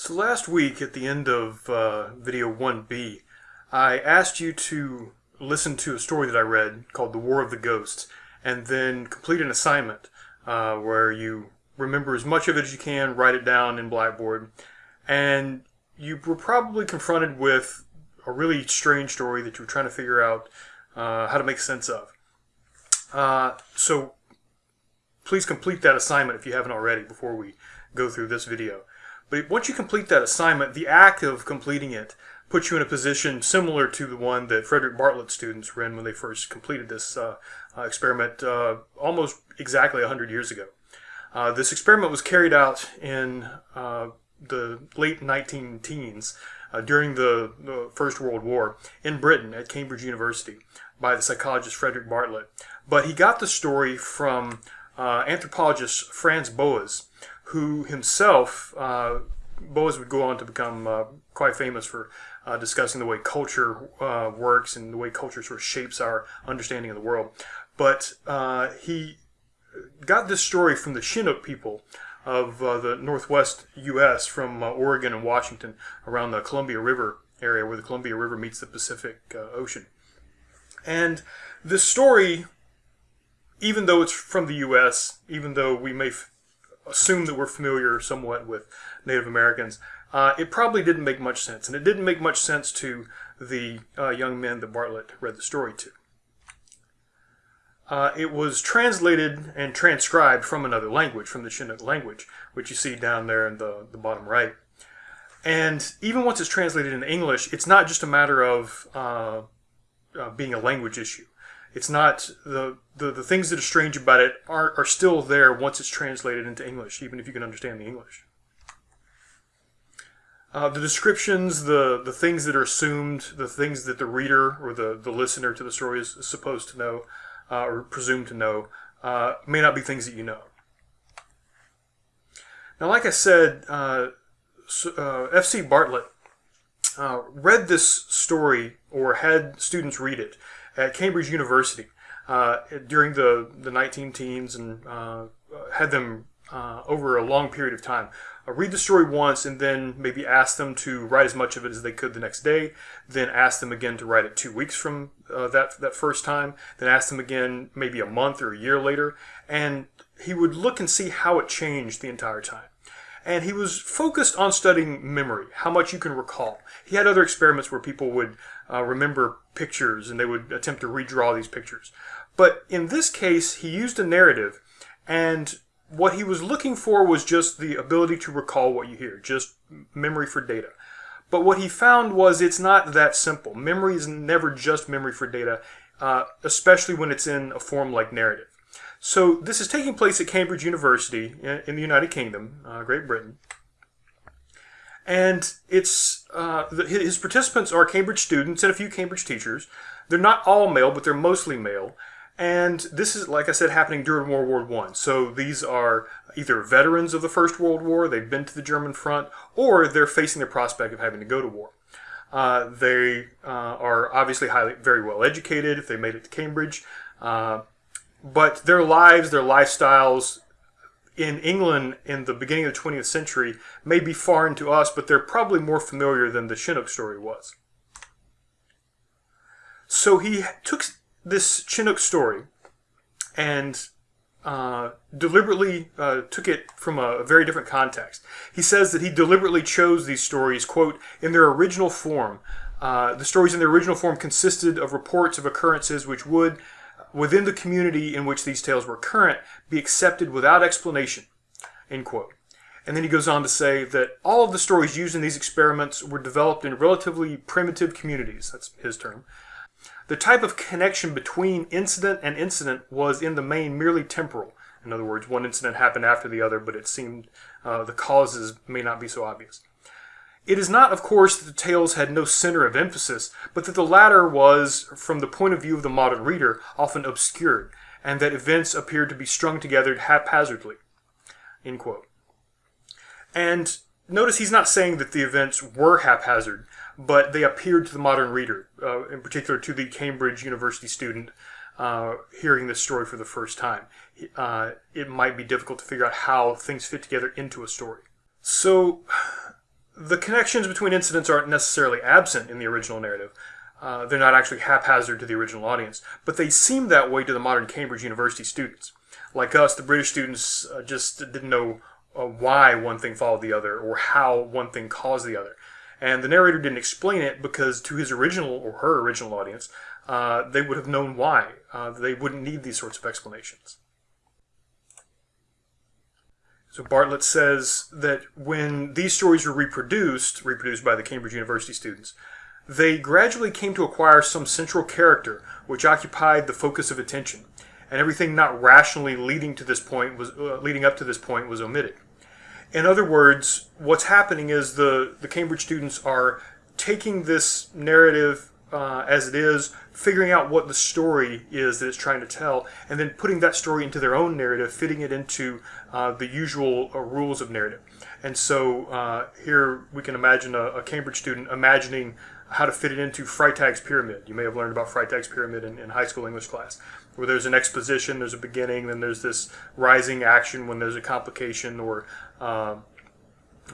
So last week at the end of uh, video 1b, I asked you to listen to a story that I read called The War of the Ghosts and then complete an assignment uh, where you remember as much of it as you can, write it down in Blackboard, and you were probably confronted with a really strange story that you were trying to figure out uh, how to make sense of. Uh, so please complete that assignment if you haven't already before we go through this video. But once you complete that assignment, the act of completing it puts you in a position similar to the one that Frederick Bartlett students were in when they first completed this uh, uh, experiment uh, almost exactly 100 years ago. Uh, this experiment was carried out in uh, the late 19 teens uh, during the, the, First World War in Britain at Cambridge University by the psychologist Frederick Bartlett. But he got the story from anthropologist Franz Boas, who himself, uh, Boas would go on to become uh, quite famous for uh, discussing the way culture uh, works and the way culture sort of shapes our understanding of the world. But uh, he got this story from the Chinook people of uh, the northwest U.S. from Oregon and Washington around the Columbia River area where the Columbia River meets the Pacific Ocean. And this story, even though it's from the U.S., even though we may assume that we're familiar somewhat with Native Americans, uh, it probably didn't make much sense. And it didn't make much sense to the uh, young men that Bartlett read the story to. Uh, it was translated and transcribed from another language, from the Chinook language, which you see down there in the, the bottom right. And even once it's translated into English, it's not just a matter of uh, uh, being a language issue. It's not the, the, the things that are strange about it are, are still there once it's translated into English, even if you can understand the English. Uh, the descriptions, the, the things that are assumed, the things that the reader or the, the listener to the story is supposed to know uh, or presumed to know uh, may not be things that you know. Now, like I said, uh, uh, F.C. Bartlett uh, read this story or had students read it at Cambridge University uh, during the, the 19 teens and uh, had them uh, over a long period of time. Uh, read the story once and then maybe ask them to write as much of it as they could the next day. Then ask them again to write it two weeks from uh, that, that first time. Then ask them again maybe a month or a year later. And he would look and see how it changed the entire time and he was focused on studying memory, how much you can recall. He had other experiments where people would uh, remember pictures and they would attempt to redraw these pictures. But in this case, he used a narrative, and what he was looking for was just the ability to recall what you hear, just memory for data. But what he found was it's not that simple. Memory is never just memory for data, uh, especially when it's in a form like narrative. So this is taking place at Cambridge University in the United Kingdom, uh, Great Britain. And it's uh, the, his participants are Cambridge students and a few Cambridge teachers. They're not all male, but they're mostly male. And this is, like I said, happening during World War One. So these are either veterans of the First World War, they've been to the German front, or they're facing the prospect of having to go to war. Uh, they uh, are obviously highly, very well educated if they made it to Cambridge. Uh, but their lives, their lifestyles in England in the beginning of the 20th century may be foreign to us, but they're probably more familiar than the Chinook story was. So he took this Chinook story and uh, deliberately uh, took it from a, a, very different context. He says that he deliberately chose these stories, quote, in their original form. Uh, the stories in their original form consisted of reports of occurrences which would, within the community in which these tales were current be accepted without explanation, end quote. And then he goes on to say that all of the stories used in these experiments were developed in relatively primitive communities, that's his term. The type of connection between incident and incident was in the main merely temporal. In other words, one incident happened after the other, but it seemed uh, the causes may not be so obvious. It is not, of course, that the tales had no center of emphasis, but that the latter was, from the point of view of the modern reader, often obscured, and that events appeared to be strung together haphazardly. And notice he's not saying that the events were haphazard, but they appeared to the modern reader, uh, in particular to the Cambridge University student uh, hearing this story for the first time. Uh, it might be difficult to figure out how things fit together into a story. So the connections between incidents aren't necessarily absent in the original narrative. Uh, they're not actually haphazard to the original audience, but they seem that way to the modern Cambridge University students. Like us, the British students uh, just didn't know uh, why one thing followed the other or how one thing caused the other. And the narrator didn't explain it because to his original or her original audience, uh, they would have known why. Uh, they wouldn't need these sorts of explanations. So Bartlett says that when these stories were reproduced, reproduced by the Cambridge University students, they gradually came to acquire some central character which occupied the focus of attention, and everything not rationally leading to this point was uh, leading up to this point was omitted. In other words, what's happening is the the Cambridge students are taking this narrative uh, as it is, figuring out what the story is that it's trying to tell, and then putting that story into their own narrative, fitting it into uh, the usual uh, rules of narrative. And so uh, here we can imagine a, a Cambridge student imagining how to fit it into Freytag's pyramid. You may have learned about Freytag's pyramid in, in, high school English class, where there's an exposition, there's a beginning, then there's this rising action when there's a complication or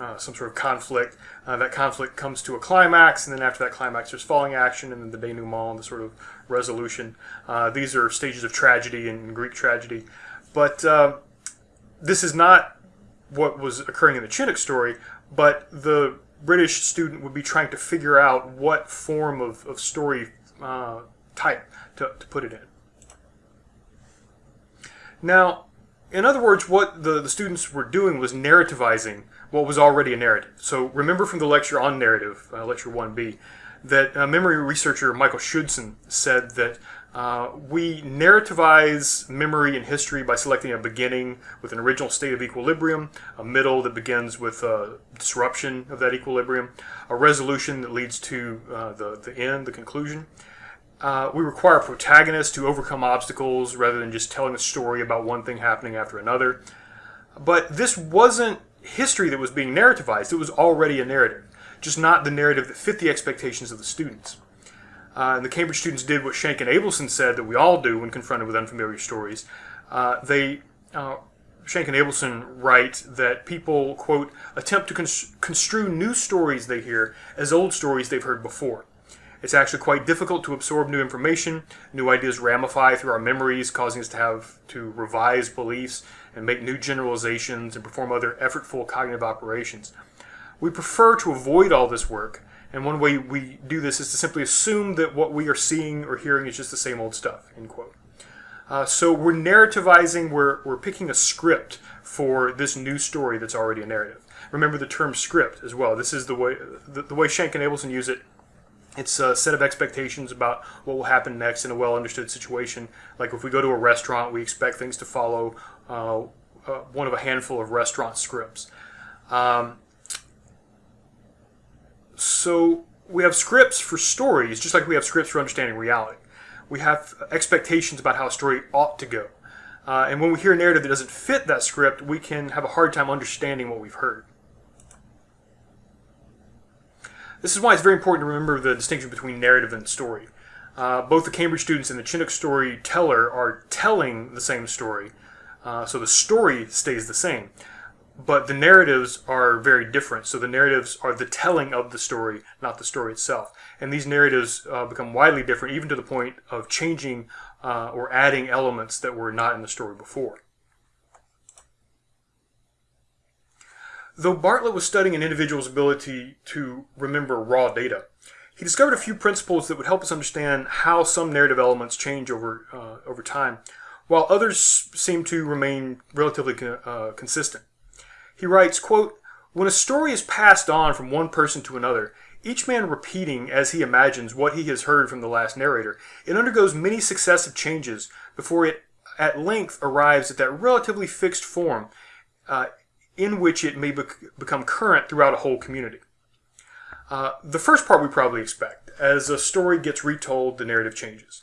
uh, some sort of conflict. Uh, that conflict comes to a climax, and then after that climax, there's falling action, and then the denouement, and the sort of resolution. Uh, these are stages of tragedy in Greek tragedy. But uh, this is not what was occurring in the Chinook story, but the British student would be trying to figure out what form of, of story uh, type to, to put it in. Now, in other words, what the, the students were doing was narrativizing what was already a narrative. So remember from the lecture on narrative, uh, lecture 1b, that uh, memory researcher Michael Schudson said that uh, we narrativize memory and history by selecting a beginning with an original state of equilibrium, a middle that begins with a disruption of that equilibrium, a resolution that leads to uh, the, the end, the conclusion. Uh, we require a protagonist to overcome obstacles rather than just telling a story about one thing happening after another. But this wasn't history that was being narrativized, it was already a narrative, just not the narrative that fit the expectations of the students. Uh, and the Cambridge students did what Schank and Abelson said that we all do when confronted with unfamiliar stories. Uh, they, uh, and Abelson write that people, quote, attempt to construe new stories they hear as old stories they've heard before. It's actually quite difficult to absorb new information. New ideas ramify through our memories, causing us to have to revise beliefs and make new generalizations and perform other effortful cognitive operations. We prefer to avoid all this work and one way we do this is to simply assume that what we are seeing or hearing is just the same old stuff, end quote. Uh, so we're narrativizing, we're, we're picking a script for this new story that's already a narrative. Remember the term script as well. This is the way, the, the way Schank and Abelson use it. It's a set of expectations about what will happen next in a well understood situation. Like if we go to a restaurant, we expect things to follow uh, uh, one of a handful of restaurant scripts. Um, so we have scripts for stories, just like we have scripts for understanding reality. We have expectations about how a story ought to go. Uh, and when we hear a narrative that doesn't fit that script, we can have a hard time understanding what we've heard. This is why it's very important to remember the distinction between narrative and story. Uh, both the Cambridge students and the Chinook storyteller are telling the same story, uh, so the story stays the same but the narratives are very different. So the narratives are the telling of the story, not the story itself. And these narratives uh, become widely different, even to the point of changing uh, or adding elements that were not in the story before. Though Bartlett was studying an individual's ability to remember raw data, he discovered a few principles that would help us understand how some narrative elements change over, uh, over time, while others seem to remain relatively uh, consistent. He writes, quote, When a story is passed on from one person to another, each man repeating as he imagines what he has heard from the last narrator, it undergoes many successive changes before it at length arrives at that relatively fixed form uh, in which it may bec become current throughout a whole community. Uh, the first part we probably expect. As a story gets retold, the narrative changes.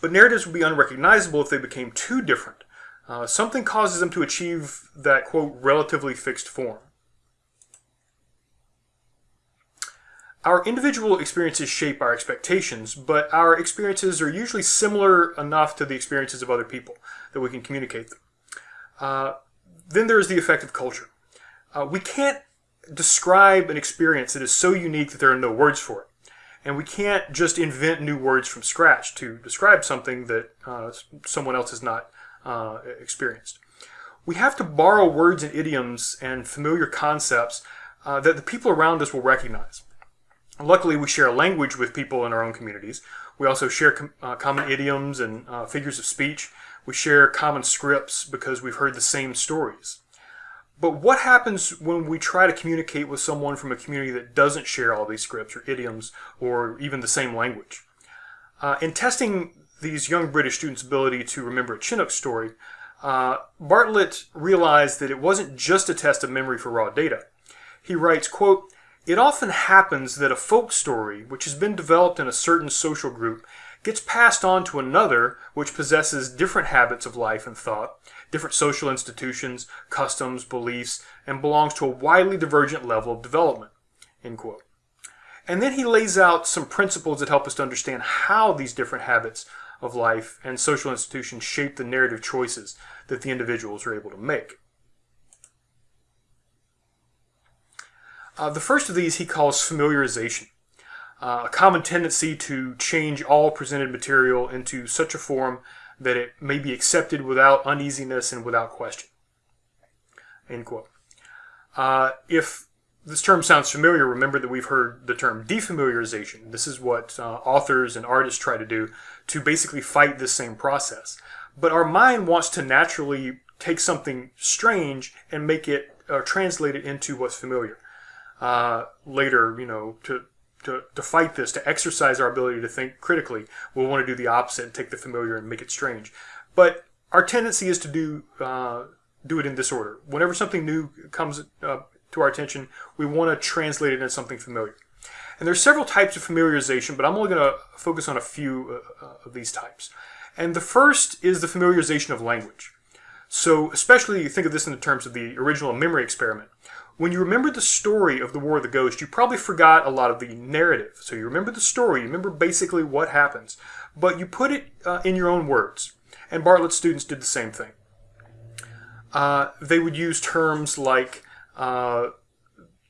But narratives would be unrecognizable if they became too different uh, something causes them to achieve that, quote, relatively fixed form. Our individual experiences shape our expectations, but our experiences are usually similar enough to the experiences of other people that we can communicate them. Uh, then there's the effect of culture. Uh, we can't describe an experience that is so unique that there are no words for it. And we can't just invent new words from scratch to describe something that uh, someone else has not uh, experienced. We have to borrow words and idioms and familiar concepts uh, that the people around us will recognize. Luckily, we share a language with people in our own communities. We also share com uh, common idioms and uh, figures of speech. We share common scripts because we've heard the same stories. But what happens when we try to communicate with someone from a community that doesn't share all these scripts or idioms or even the same language? Uh, in testing these young British students' ability to remember a Chinook story, uh, Bartlett realized that it wasn't just a test of memory for raw data. He writes, quote, It often happens that a folk story, which has been developed in a certain social group, gets passed on to another which possesses different habits of life and thought, different social institutions, customs, beliefs, and belongs to a widely divergent level of development. And then he lays out some principles that help us to understand how these different habits of life and social institutions shape the narrative choices that the individuals are able to make. Uh, the first of these he calls familiarization, uh, a common tendency to change all presented material into such a form that it may be accepted without uneasiness and without question. End quote. Uh, if this term sounds familiar, remember that we've heard the term defamiliarization. This is what uh, authors and artists try to do to basically fight this same process. But our mind wants to naturally take something strange and make it or uh, translate it into what's familiar. Uh, later, you know, to to, to fight this, to exercise our ability to think critically, we'll want to do the opposite and take the familiar and make it strange. But our tendency is to do uh, do it in this order. Whenever something new comes uh, to our attention, we want to translate it into something familiar. And there's several types of familiarization, but I'm only going to focus on a few uh, uh, of these types. And the first is the familiarization of language. So especially think of this in the terms of the original memory experiment. When you remember the story of the War of the Ghost, you probably forgot a lot of the narrative. So you remember the story, you remember basically what happens, but you put it uh, in your own words. And Bartlett's students did the same thing. Uh, they would use terms like uh,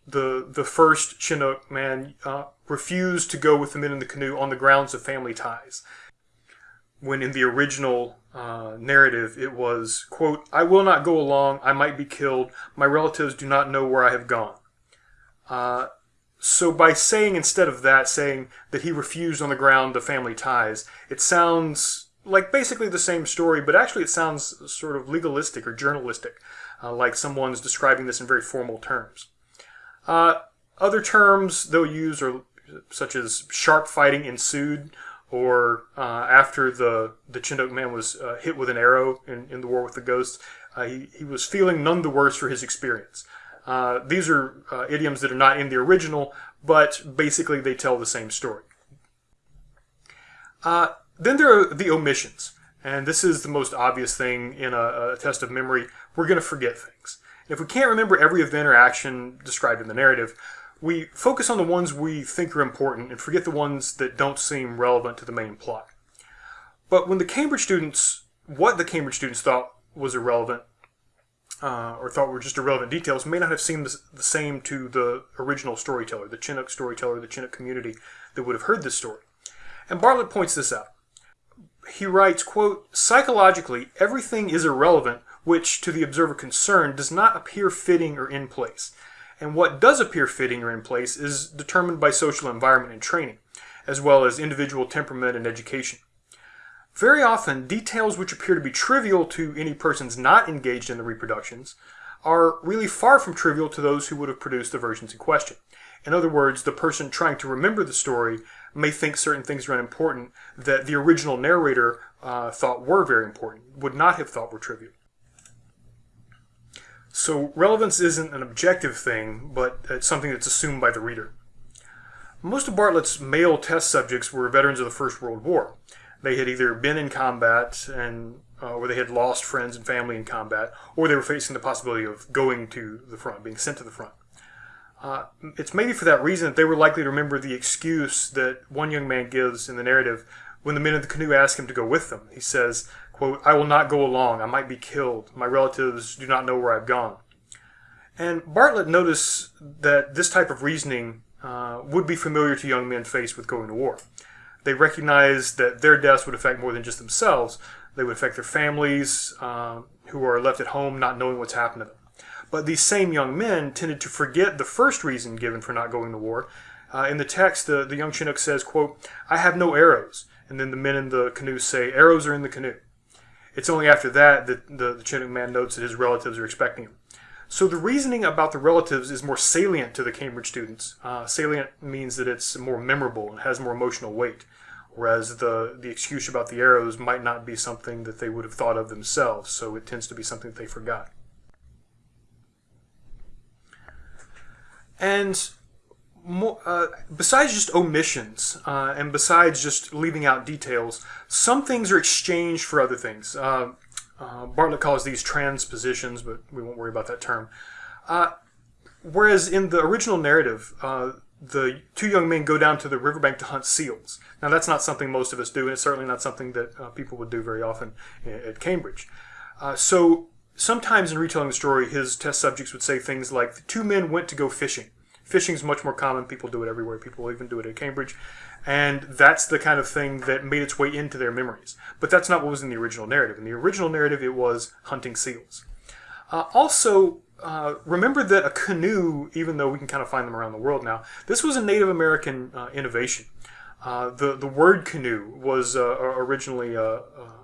the the first Chinook man uh, refused to go with the men in the canoe on the grounds of family ties. When in the original uh, narrative it was, quote, I will not go along, I might be killed, my relatives do not know where I have gone. Uh, so by saying instead of that, saying that he refused on the ground of family ties, it sounds like basically the same story, but actually it sounds sort of legalistic or journalistic, uh, like someone's describing this in very formal terms. Uh, other terms they'll use are such as sharp fighting ensued, or uh, after the, the Chinook man was uh, hit with an arrow in, in the war with the ghosts, uh, he, he was feeling none the worse for his experience. Uh, these are uh, idioms that are not in the original, but basically they tell the same story. Uh, then there are the omissions. And this is the most obvious thing in a, a test of memory. We're going to forget things. If we can't remember every event or action described in the narrative, we focus on the ones we think are important and forget the ones that don't seem relevant to the main plot. But when the Cambridge students, what the Cambridge students thought was irrelevant, uh, or thought were just irrelevant details, may not have seemed the same to the original storyteller, the Chinook storyteller, the Chinook community that would have heard this story. And Bartlett points this out. He writes, quote, Psychologically, everything is irrelevant which, to the observer concerned, does not appear fitting or in place and what does appear fitting or in place is determined by social environment and training, as well as individual temperament and education. Very often, details which appear to be trivial to any persons not engaged in the reproductions are really far from trivial to those who would have produced the versions in question. In other words, the person trying to remember the story may think certain things are unimportant that the original narrator uh, thought were very important, would not have thought were trivial. So relevance isn't an objective thing, but it's something that's assumed by the reader. Most of Bartlett's male test subjects were veterans of the First World War. They had either been in combat and uh, or they had lost friends and family in combat, or they were facing the possibility of going to the front, being sent to the front. Uh, it's maybe for that reason that they were likely to remember the excuse that one young man gives in the narrative when the men in the canoe ask him to go with them. He says, quote, I will not go along. I might be killed. My relatives do not know where I've gone. And Bartlett noticed that this type of reasoning uh, would be familiar to young men faced with going to war. They recognized that their deaths would affect more than just themselves. They would affect their families uh, who are left at home not knowing what's happened to them. But these same young men tended to forget the first reason given for not going to war. Uh, in the text, the, the young Chinook says, quote, I have no arrows. And then the men in the canoe say, arrows are in the canoe. It's only after that that the, the Chinook man notes that his relatives are expecting him. So the reasoning about the relatives is more salient to the Cambridge students. Uh, salient means that it's more memorable and has more emotional weight, whereas the, the excuse about the arrows might not be something that they would have thought of themselves, so it tends to be something that they forgot. And more, uh, besides just omissions uh, and besides just leaving out details, some things are exchanged for other things. Uh, uh Bartlett calls these transpositions, but we won't worry about that term. Uh, whereas in the original narrative, uh, the two young men go down to the riverbank to hunt seals. Now, that's not something most of us do, and it's certainly not something that people would do very often at Cambridge. so sometimes in retelling the story, his test subjects would say things like, the two men went to go fishing. Fishing is much more common. People do it everywhere. People even do it at Cambridge. And that's the kind of thing that made its way into their memories. But that's not what was in the original narrative. In the original narrative, it was hunting seals. Uh, also, uh, remember that a canoe, even though we can kind of find them around the world now, this was a Native American uh, innovation. Uh, the, the word canoe was uh, originally a,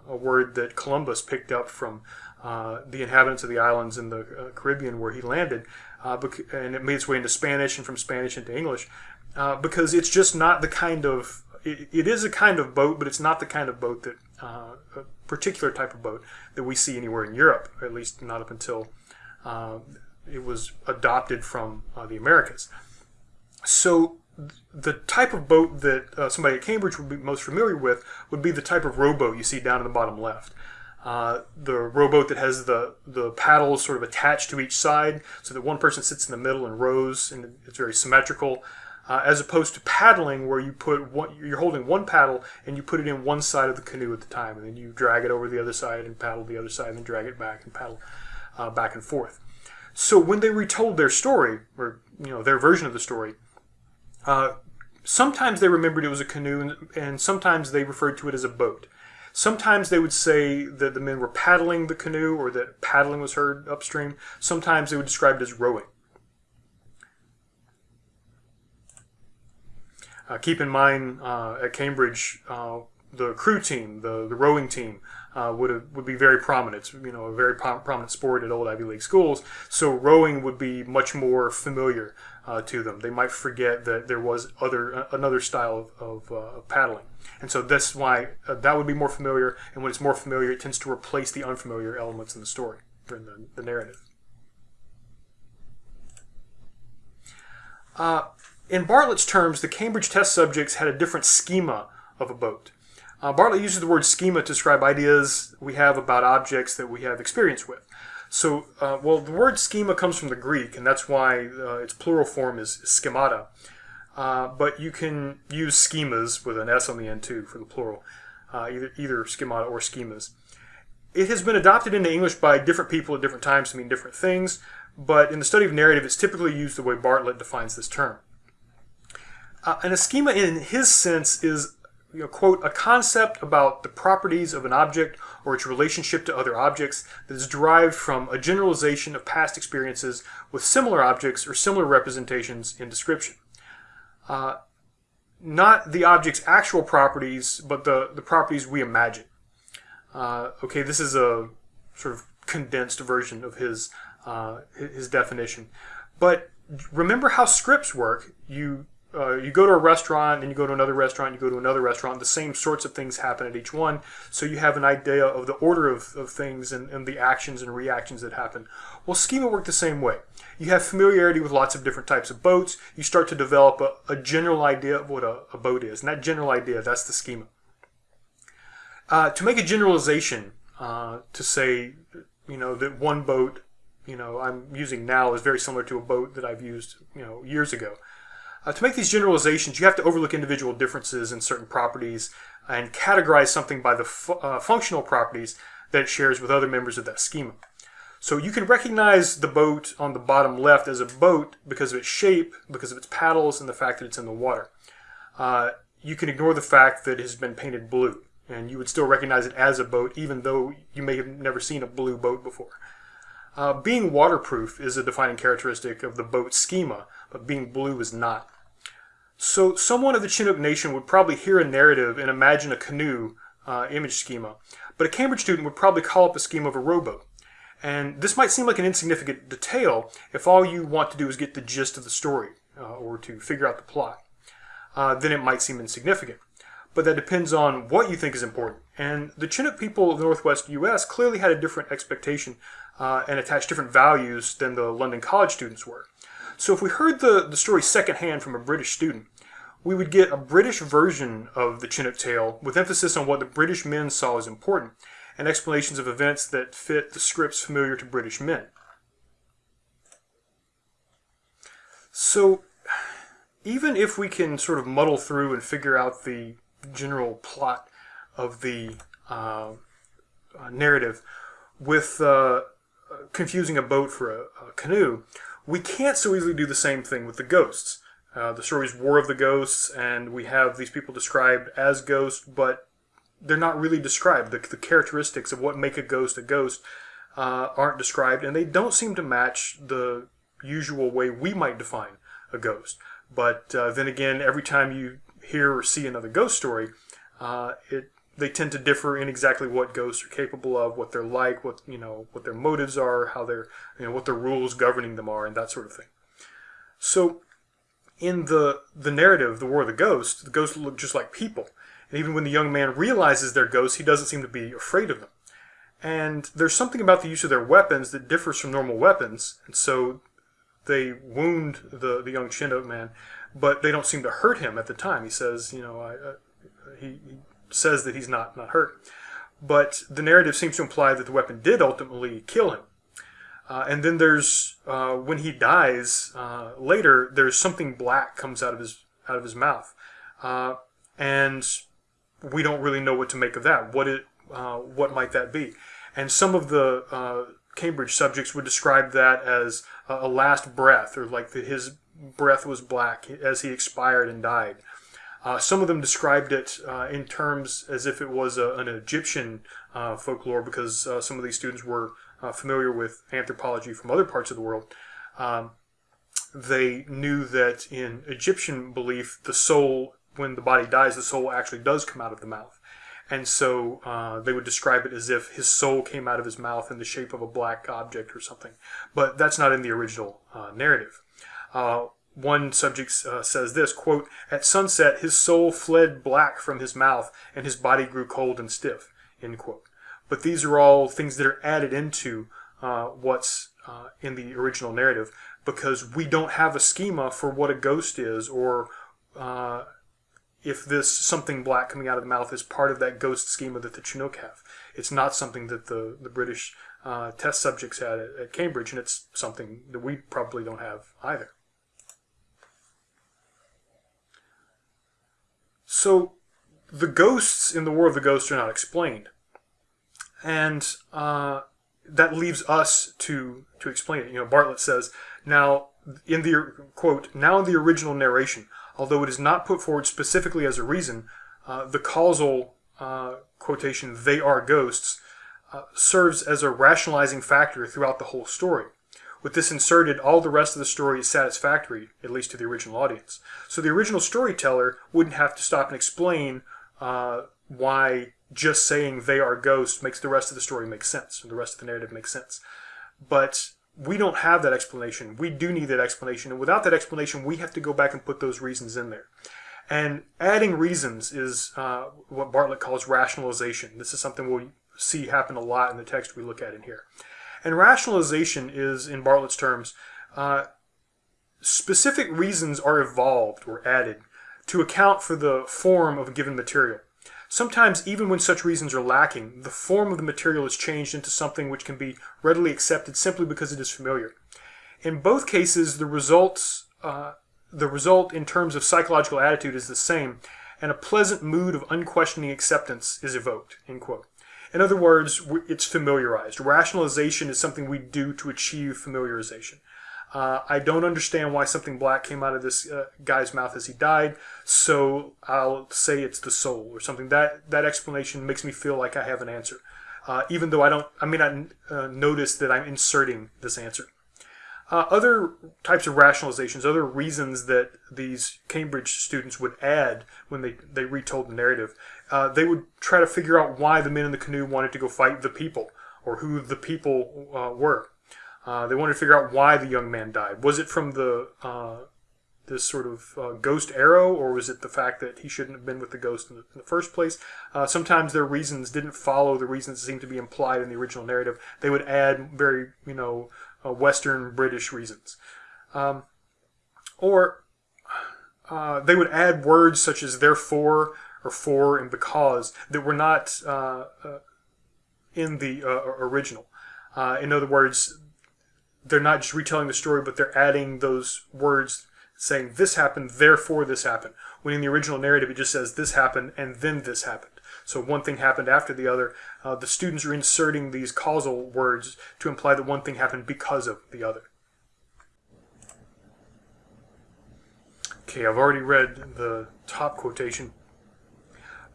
a, word that Columbus picked up from uh, the inhabitants of the islands in the uh, Caribbean where he landed, uh, and it made its way into Spanish and from Spanish into English, uh, because it's just not the kind of it, it is a kind of boat, but it's not the kind of boat that uh, a particular type of boat that we see anywhere in Europe, at least not up until it was adopted from the Americas. So the type of boat that somebody at Cambridge would be most familiar with would be the type of rowboat you see down in the bottom left. Uh, the rowboat that has the, the paddles sort of attached to each side so that one person sits in the middle and rows and it's very symmetrical uh, as opposed to paddling where you put one, you're holding one paddle and you put it in one side of the canoe at the time and then you drag it over the other side and paddle the other side and then drag it back and paddle uh, back and forth. So when they retold their story or you know their version of the story, uh, sometimes they remembered it was a canoe and, and sometimes they referred to it as a boat. Sometimes they would say that the men were paddling the canoe or that paddling was heard upstream. Sometimes they would describe it as rowing. Uh, keep in mind, uh, at Cambridge, uh, the crew team, the, the rowing team, uh, would have, would be very prominent. It's, you know, a very prominent sport at old Ivy League schools. So rowing would be much more familiar uh, to them. They might forget that there was other another style of, of uh, paddling, and so that's why uh, that would be more familiar. And when it's more familiar, it tends to replace the unfamiliar elements in the story or in the, the narrative. Uh, in Bartlett's terms, the Cambridge test subjects had a different schema of a boat. Uh, Bartlett uses the word schema to describe ideas we have about objects that we have experience with. So, uh, well, the word schema comes from the Greek, and that's why uh, its plural form is schemata. Uh, but you can use schemas with an S on the end too for the plural, uh, either, either schemata or schemas. It has been adopted into English by different people at different times to mean different things, but in the study of narrative, it's typically used the way Bartlett defines this term. Uh, and a schema, in his sense, is you know, quote, a concept about the properties of an object or its relationship to other objects that is derived from a generalization of past experiences with similar objects or similar representations in description. Uh, not the object's actual properties, but the, the properties we imagine. Uh, okay, this is a sort of condensed version of his, uh, his definition. But remember how scripts work. You uh, you go to a restaurant and you go to another restaurant, you go to another restaurant, the same sorts of things happen at each one. So you have an idea of the order of, of things and, and the actions and reactions that happen. Well, schema work the same way. You have familiarity with lots of different types of boats. You start to develop a, a general idea of what a, a, boat is. And that general idea, that's the schema. Uh, to make a generalization, uh, to say, you know, that one boat, you know, I'm using now is very similar to a boat that I've used, you know, years ago. Uh, to make these generalizations, you have to overlook individual differences in certain properties and categorize something by the fu uh, functional properties that it shares with other members of that schema. So you can recognize the boat on the bottom left as a boat because of its shape, because of its paddles, and the fact that it's in the water. Uh, you can ignore the fact that it has been painted blue, and you would still recognize it as a boat, even though you may have never seen a blue boat before. Uh, being waterproof is a defining characteristic of the boat schema, but being blue is not. So someone of the Chinook Nation would probably hear a narrative and imagine a canoe uh, image schema, but a Cambridge student would probably call up a schema of a rowboat. And this might seem like an insignificant detail if all you want to do is get the gist of the story uh, or to figure out the plot. Uh, then it might seem insignificant. But that depends on what you think is important. And the Chinook people of the Northwest U.S. clearly had a different expectation uh, and attached different values than the London College students were. So if we heard the, the story secondhand from a British student, we would get a British version of the Chinook tale with emphasis on what the British men saw as important and explanations of events that fit the scripts familiar to British men. So even if we can sort of muddle through and figure out the general plot of the uh, uh narrative with uh, confusing a boat for a, a, canoe, we can't so easily do the same thing with the ghosts. Uh, the story's War of the Ghosts, and we have these people described as ghosts, but they're not really described. The, the characteristics of what make a ghost a ghost uh, aren't described, and they don't seem to match the usual way we might define a ghost. But uh, then again, every time you hear or see another ghost story, uh, it they tend to differ in exactly what ghosts are capable of, what they're like, what you know, what their motives are, how they're, you know, what the rules governing them are, and that sort of thing. So, in the the narrative, the War of the Ghosts, the ghosts look just like people, and even when the young man realizes they're ghosts, he doesn't seem to be afraid of them. And there's something about the use of their weapons that differs from normal weapons, and so they wound the the young Chinook man, but they don't seem to hurt him at the time. He says, you know, I, uh, he, he says that he's not, not hurt. But the narrative seems to imply that the weapon did ultimately kill him. Uh, and then there's uh, when he dies uh, later, there's something black comes out of his out of his mouth, uh, and we don't really know what to make of that. What it uh, what might that be? And some of the uh, Cambridge subjects would describe that as a last breath, or like that his breath was black as he expired and died. Some of them described it in terms as if it was a, an Egyptian folklore because some of these students were uh, familiar with anthropology from other parts of the world. Um, they knew that in Egyptian belief, the soul, when the body dies, the soul actually does come out of the mouth. And so uh, they would describe it as if his soul came out of his mouth in the shape of a black object or something. But that's not in the original narrative one subject uh, says this quote at sunset his soul fled black from his mouth and his body grew cold and stiff end quote but these are all things that are added into uh, what's uh, in the original narrative because we don't have a schema for what a ghost is or uh, if this something black coming out of the mouth is part of that ghost schema that the Chinook have. It's not something that the, the British uh, test subjects had at, at Cambridge, and it's something that we probably don't have either. So the ghosts in the War of the Ghosts are not explained, and uh, that leaves us to to explain it. You know, Bartlett says now in the quote now in the original narration, although it is not put forward specifically as a reason, uh, the causal uh, quotation "they are ghosts" uh, serves as a rationalizing factor throughout the whole story. With this inserted, all the rest of the story is satisfactory, at least to the original audience. So the original storyteller wouldn't have to stop and explain uh, why just saying they are ghosts makes the rest of the story make sense, and the rest of the narrative makes sense. But we don't have that explanation. We do need that explanation, and without that explanation, we have to go back and put those reasons in there. And adding reasons is uh, what Bartlett calls rationalization. This is something we'll see happen a lot in the text we look at in here. And rationalization is, in Bartlett's terms, uh, specific reasons are evolved or added to account for the form of a given material. Sometimes, even when such reasons are lacking, the form of the material is changed into something which can be readily accepted simply because it is familiar. In both cases, the results, uh, the result in terms of psychological attitude is the same, and a pleasant mood of unquestioning acceptance is evoked. End quote. In other words, it's familiarized. Rationalization is something we do to achieve familiarization. Uh, I don't understand why something black came out of this uh, guy's mouth as he died, so I'll say it's the soul or something. That that explanation makes me feel like I have an answer, uh, even though I don't. I may not uh, notice that I'm inserting this answer. Uh, other types of rationalizations, other reasons that these Cambridge students would add when they, they retold the narrative, uh, they would try to figure out why the men in the canoe wanted to go fight the people, or who the people were. Uh, they wanted to figure out why the young man died. Was it from the uh, this sort of uh, ghost arrow, or was it the fact that he shouldn't have been with the ghost in the, in the first place? sometimes their reasons didn't follow the reasons that seemed to be implied in the original narrative. They would add very, you know, uh, Western British reasons. Um, or uh, they would add words such as therefore or for and because that were not uh, uh in the uh, original. Uh, in other words, they're not just retelling the story, but they're adding those words saying this happened, therefore this happened. When in the original narrative it just says this happened and then this happened. So one thing happened after the other. Uh, the students are inserting these causal words to imply that one thing happened because of the other. Okay, I've already read the top quotation.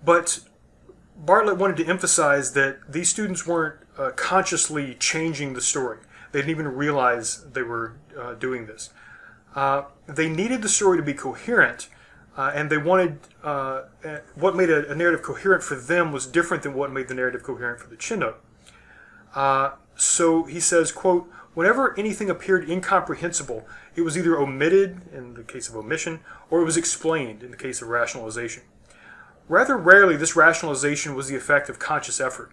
But Bartlett wanted to emphasize that these students weren't uh, consciously changing the story. They didn't even realize they were uh, doing this. Uh, they needed the story to be coherent, uh, and they wanted uh, what made a, a, narrative coherent for them was different than what made the narrative coherent for the Chinook. Uh, so he says, quote, whenever anything appeared incomprehensible, it was either omitted in the case of omission, or it was explained in the case of rationalization. Rather rarely, this rationalization was the effect of conscious effort.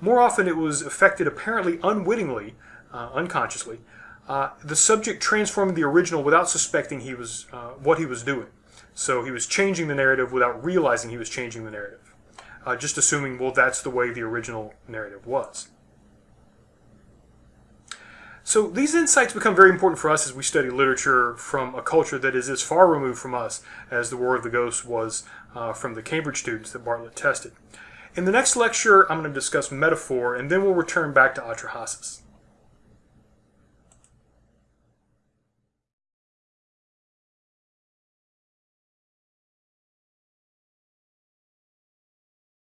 More often, it was effected apparently unwittingly, uh, unconsciously, uh, the subject transformed the original without suspecting he was uh, what he was doing. So he was changing the narrative without realizing he was changing the narrative. Uh, just assuming, well, that's the way the original narrative was. So these insights become very important for us as we study literature from a culture that is as far removed from us as the War of the Ghosts was uh, from the Cambridge students that Bartlett tested. In the next lecture, I'm going to discuss metaphor, and then we'll return back to Atrahasis.